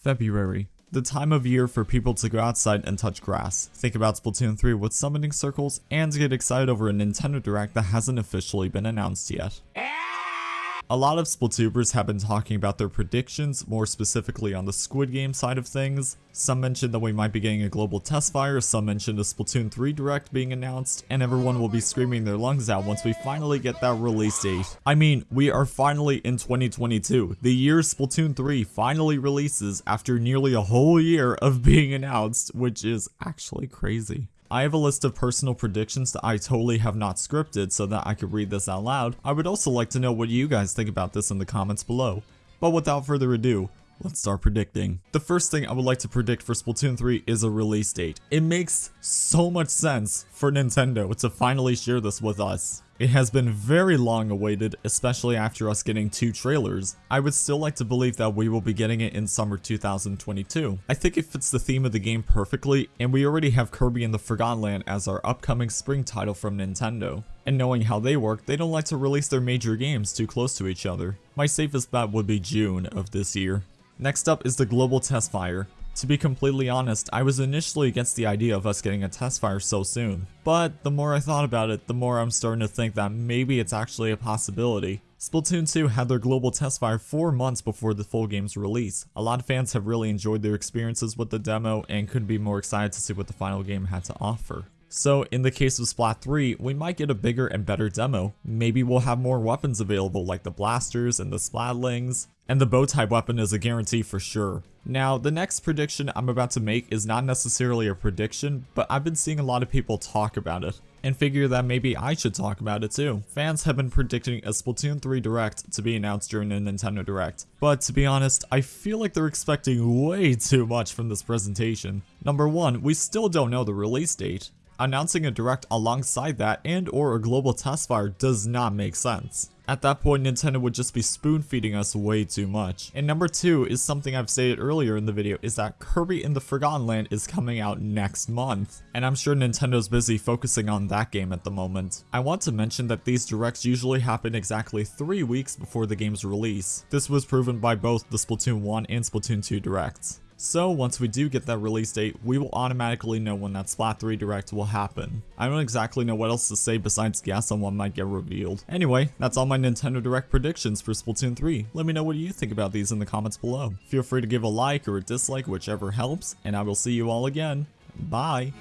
February. The time of year for people to go outside and touch grass, think about Splatoon 3 with summoning circles, and get excited over a Nintendo Direct that hasn't officially been announced yet. A lot of Splatooners have been talking about their predictions, more specifically on the Squid Game side of things. Some mentioned that we might be getting a global test fire, some mentioned a Splatoon 3 Direct being announced, and everyone will be screaming their lungs out once we finally get that release date. I mean, we are finally in 2022, the year Splatoon 3 finally releases after nearly a whole year of being announced, which is actually crazy. I have a list of personal predictions that I totally have not scripted so that I could read this out loud. I would also like to know what you guys think about this in the comments below. But without further ado, Let's start predicting. The first thing I would like to predict for Splatoon 3 is a release date. It makes so much sense for Nintendo to finally share this with us. It has been very long awaited, especially after us getting two trailers. I would still like to believe that we will be getting it in summer 2022. I think it fits the theme of the game perfectly, and we already have Kirby in the Forgotten Land as our upcoming spring title from Nintendo. And knowing how they work, they don't like to release their major games too close to each other. My safest bet would be June of this year. Next up is the Global Test Fire. To be completely honest, I was initially against the idea of us getting a test fire so soon, but the more I thought about it, the more I'm starting to think that maybe it's actually a possibility. Splatoon 2 had their global test fire 4 months before the full game's release. A lot of fans have really enjoyed their experiences with the demo and couldn't be more excited to see what the final game had to offer. So in the case of Splat 3, we might get a bigger and better demo. Maybe we'll have more weapons available like the blasters and the splatlings, and the bow type weapon is a guarantee for sure. Now, the next prediction I'm about to make is not necessarily a prediction, but I've been seeing a lot of people talk about it, and figure that maybe I should talk about it too. Fans have been predicting a Splatoon 3 Direct to be announced during the Nintendo Direct, but to be honest, I feel like they're expecting way too much from this presentation. Number 1, we still don't know the release date announcing a direct alongside that and or a global test fire does not make sense. At that point, Nintendo would just be spoon feeding us way too much. And number two is something I've stated earlier in the video is that Kirby in the Forgotten Land is coming out next month. And I'm sure Nintendo's busy focusing on that game at the moment. I want to mention that these directs usually happen exactly three weeks before the game's release. This was proven by both the Splatoon 1 and Splatoon 2 directs. So once we do get that release date, we will automatically know when that Splat 3 Direct will happen. I don't exactly know what else to say besides guess on what might get revealed. Anyway, that's all my Nintendo Direct predictions for Splatoon 3. Let me know what you think about these in the comments below. Feel free to give a like or a dislike, whichever helps, and I will see you all again. Bye!